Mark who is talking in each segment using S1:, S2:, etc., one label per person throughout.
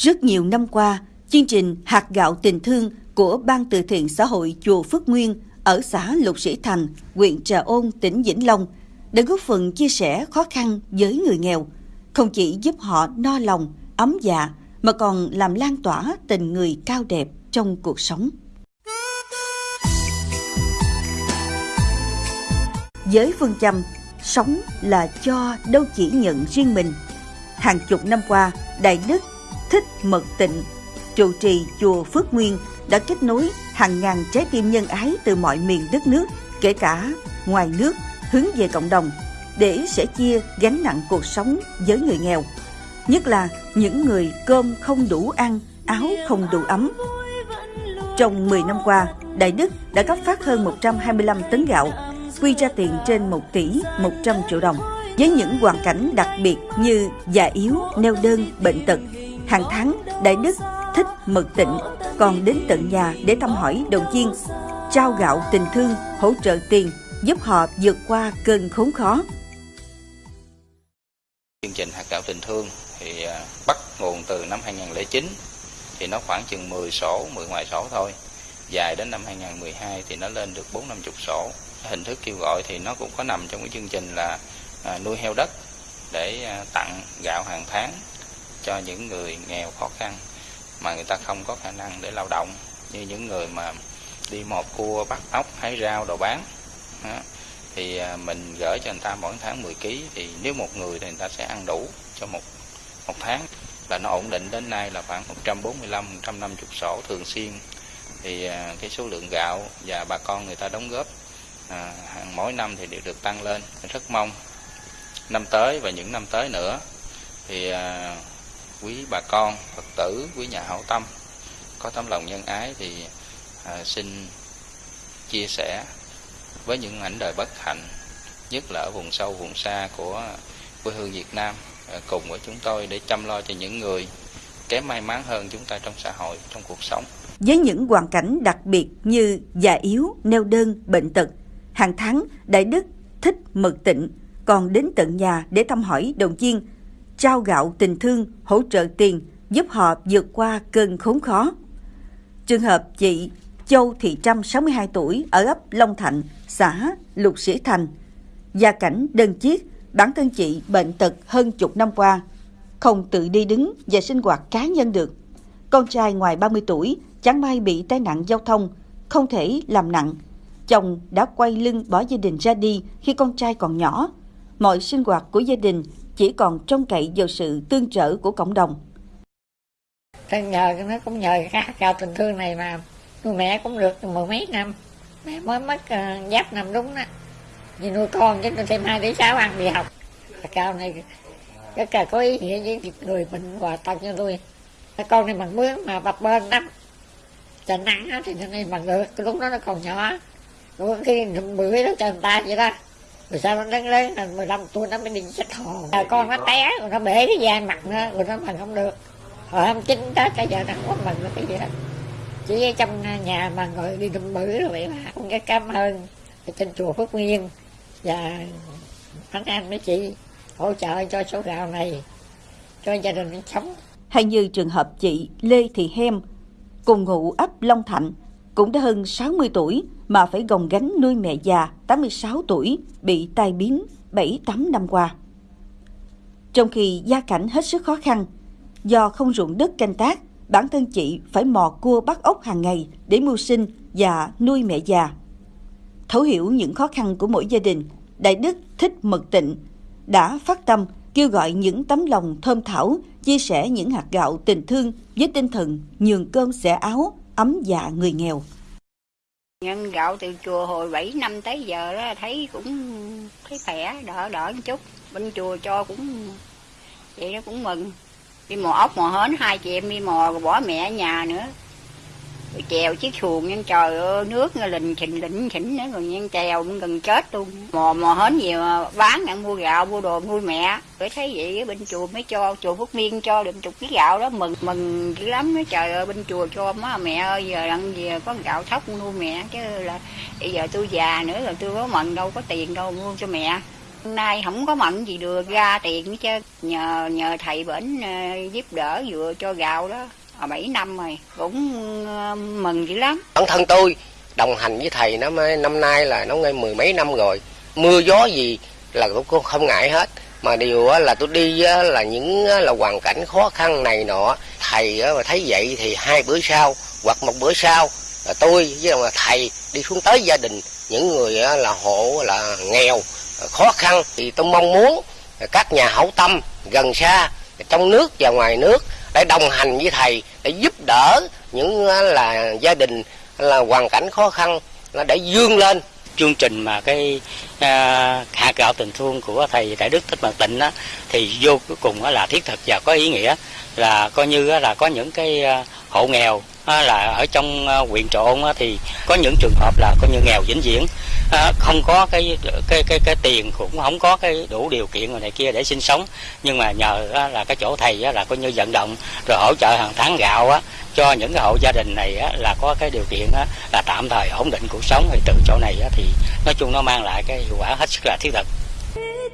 S1: Rất nhiều năm qua, chương trình hạt gạo tình thương của Ban từ thiện xã hội chùa Phước Nguyên ở xã Lục Sĩ Thành, huyện Trà Ôn, tỉnh Vĩnh Long đã góp phần chia sẻ khó khăn với người nghèo, không chỉ giúp họ no lòng, ấm dạ mà còn làm lan tỏa tình người cao đẹp trong cuộc sống. Với phương châm sống là cho đâu chỉ nhận riêng mình. Hàng chục năm qua, Đại Đức Thích Mật Tịnh, trụ trì chùa Phước Nguyên đã kết nối hàng ngàn trái tim nhân ái từ mọi miền đất nước, kể cả ngoài nước, hướng về cộng đồng để sẻ chia gánh nặng cuộc sống với người nghèo. Nhất là những người cơm không đủ ăn, áo không đủ ấm. Trong 10 năm qua, Đại Đức đã cấp phát hơn 125 tấn gạo, quy ra tiền trên 1 tỷ 100 triệu đồng với những hoàn cảnh đặc biệt như già yếu, neo đơn, bệnh tật. Hàng tháng, Đại Đức thích mật tịnh còn đến tận nhà để thăm hỏi đồng viên, trao gạo tình thương, hỗ trợ tiền, giúp họ vượt qua cơn khốn khó.
S2: Chương trình hạt gạo tình thương thì à, bắt nguồn từ năm 2009 thì nó khoảng chừng 10 sổ, 10 ngoài sổ thôi. Dài đến năm 2012 thì nó lên được 4 50 sổ. Hình thức kêu gọi thì nó cũng có nằm trong cái chương trình là à, nuôi heo đất để à, tặng gạo hàng tháng cho những người nghèo khó khăn mà người ta không có khả năng để lao động như những người mà đi một cua bắt ốc hái rau đồ bán. Đó. thì à, mình gửi cho người ta mỗi tháng 10 kg thì nếu một người thì người ta sẽ ăn đủ cho một một tháng. Là nó ổn định đến nay là khoảng 145 150 sổ thường xuyên. Thì à, cái số lượng gạo và bà con người ta đóng góp à, hàng mỗi năm thì đều được tăng lên. Rất mong năm tới và những năm tới nữa thì à, quý bà con phật tử quý nhà hảo tâm. Có tấm lòng nhân ái thì à, xin chia sẻ với những ảnh đời bất hạnh nhất là ở vùng sâu vùng xa của quê hương Việt Nam à, cùng với chúng tôi để chăm lo cho những người kém may mắn hơn chúng ta trong xã hội trong cuộc sống.
S1: Với những hoàn cảnh đặc biệt như già yếu, neo đơn, bệnh tật, hàng tháng Đại Đức thích mật tịnh còn đến tận nhà để thăm hỏi động viên trao gạo tình thương, hỗ trợ tiền, giúp họ vượt qua cơn khốn khó. Trường hợp chị Châu Thị Trâm, 62 tuổi, ở ấp Long Thạnh, xã Lục Sĩ Thành. Gia cảnh đơn chiếc, bản thân chị bệnh tật hơn chục năm qua, không tự đi đứng và sinh hoạt cá nhân được. Con trai ngoài 30 tuổi, chẳng may bị tai nạn giao thông, không thể làm nặng. Chồng đã quay lưng bỏ gia đình ra đi khi con trai còn nhỏ. Mọi sinh hoạt của gia đình chỉ còn trông cậy vào sự tương trợ của cộng đồng.
S3: Thế nhờ nó cũng nhờ các cao gạo tình thương này mà. Nuôi mẹ cũng được mười mấy năm. Mẹ mới mất uh, giáp năm đúng đó. Vì nuôi con chứ tôi thêm hai đứa cháu ăn đi học. Cao này rất là có ý nghĩa với người bệnh hòa tật cho tôi con này bằng mướn mà bập bên lắm. Trời nắng thì nó này bằng được. Lúc đó nó còn nhỏ. Rồi khi bữa nó cho người ta vậy đó rồi sao nó lớn lớn là 15 tuổi nó mới đi xích hồn? À, con nó té rồi nó bể cái da mặt nó rồi nó bằng không được. Hồi hôm chín tết cái giờ nó không có mừng được cái gì hết chỉ trong nhà mà ngồi đi đùm bự rồi vậy mà con cái cảm ơn. Trên chùa Phước Nguyên và anh an mấy chị hỗ trợ cho số gạo này cho gia đình sống.
S1: Hay như trường hợp chị Lê Thị Hem cùng ngụ ấp Long Thạnh cũng đã hơn 60 tuổi mà phải gồng gánh nuôi mẹ già 86 tuổi bị tai biến 7-8 năm qua. Trong khi gia cảnh hết sức khó khăn, do không ruộng đất canh tác, bản thân chị phải mò cua bắt ốc hàng ngày để mưu sinh và nuôi mẹ già. Thấu hiểu những khó khăn của mỗi gia đình, Đại Đức Thích Mật Tịnh đã phát tâm kêu gọi những tấm lòng thơm thảo chia sẻ những hạt gạo tình thương với tinh thần nhường cơm xẻ áo ấm dạ người nghèo.
S4: Nhân gạo từ chùa hồi 7 năm tới giờ đó thấy cũng thấy khỏe, đỡ đỡ một chút. Bên chùa cho cũng vậy đó cũng mừng. Đi mò ốc mò hến hai chị em đi mò rồi bỏ mẹ ở nhà nữa. Rồi chèo chiếc xuồng nhân trời ơi, nước nghe lình xình lĩnh xỉnh nữa rồi nhân chèo gần chết luôn. Mò mò hến gì mà bán ăn mua gạo mua đồ nuôi mẹ. Rồi thấy vậy bên chùa mới cho chùa Phước Miên cho được chục ký gạo đó mừng mừng dữ lắm nói trời ơi bên chùa cho má mẹ ơi giờ đang gì có gạo thóc nuôi mẹ chứ là bây giờ tôi già nữa rồi tôi có mận đâu có tiền đâu mua cho mẹ. Hôm nay không có mận gì được ra tiền chứ nhờ nhờ thầy bển à, giúp đỡ vừa cho gạo đó Ờ, 7 năm rồi, cũng ờ, mừng dữ lắm.
S5: Bản thân tôi đồng hành với thầy năm năm nay là nó ngay mười mấy năm rồi. Mưa gió gì là tôi cũng không ngại hết. Mà điều là tôi đi là những là hoàn cảnh khó khăn này nọ, thầy mà thấy vậy thì hai bữa sau hoặc một bữa sau, là tôi với là thầy đi xuống tới gia đình. Những người là hộ, là nghèo, khó khăn thì tôi mong muốn các nhà hảo tâm gần xa trong nước và ngoài nước để đồng hành với thầy để giúp đỡ những là gia đình là hoàn cảnh khó khăn là để vươn lên.
S6: Chương trình mà cái à, hạt gạo tình thương của thầy đại đức thích mật tịnh á thì vô cuối cùng là thiết thực và có ý nghĩa là coi như là có những cái à, hộ nghèo là ở trong ờ, huyện trộn thì có những trường hợp là coi như nghèo vĩnh viễn. Ờ, không có cái cái cái cái tiền cũng không có cái đủ điều kiện rồi này kia để sinh sống. Nhưng mà nhờ là cái chỗ thầy là coi như vận động rồi hỗ trợ hàng tháng gạo á cho những cái hộ gia đình này á, là có cái điều kiện á, là tạm thời ổn định cuộc sống. Thì từ chỗ này á, thì nói chung nó mang lại cái hiệu quả hết sức là thiết thực.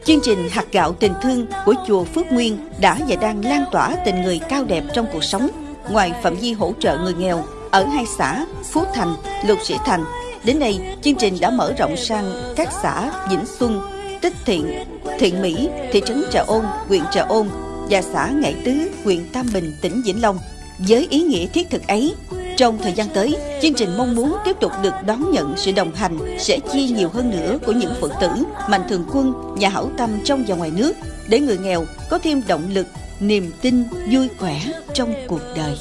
S1: Chương trình hạt gạo tình thương của chùa Phước Nguyên đã và đang lan tỏa tình người cao đẹp trong cuộc sống. Ngoài phạm vi hỗ trợ người nghèo ở hai xã Phú Thành, Lục Sĩ Thành, đến nay chương trình đã mở rộng sang các xã Vĩnh Xuân, Tích Thiện, Thiện Mỹ, thị trấn Trà Ôn, huyện Trà Ôn và xã Ngãi Tứ, huyện Tam Bình, tỉnh Vĩnh Long. Với ý nghĩa thiết thực ấy, trong thời gian tới, chương trình mong muốn tiếp tục được đón nhận sự đồng hành, sẽ chia nhiều hơn nữa của những Phật tử, mạnh thường quân, nhà hảo tâm trong và ngoài nước, để người nghèo có thêm động lực, niềm tin, vui khỏe trong cuộc đời.